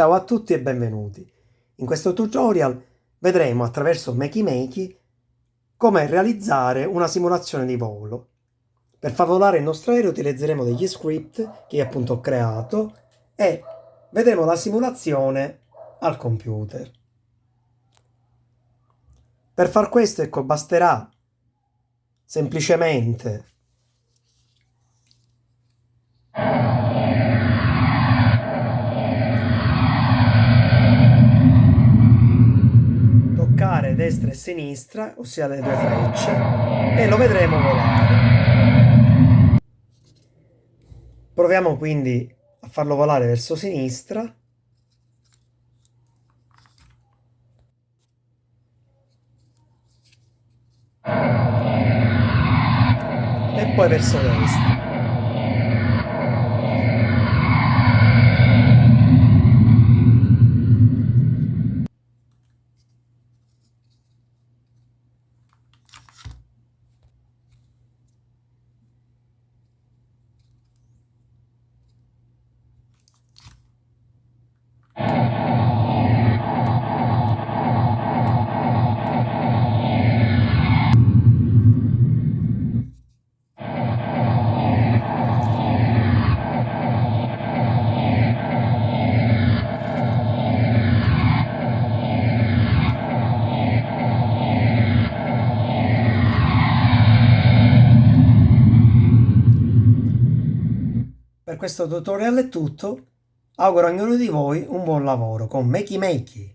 Ciao a tutti e benvenuti. In questo tutorial vedremo attraverso Makey Makey come realizzare una simulazione di volo. Per far volare il nostro aereo utilizzeremo degli script che appunto ho creato e vedremo la simulazione al computer. Per far questo ecco basterà semplicemente destra e sinistra, ossia le due frecce, e lo vedremo volare. Proviamo quindi a farlo volare verso sinistra. E poi verso destra. Per questo tutorial è tutto. Auguro a ognuno di voi un buon lavoro con Makey Makey.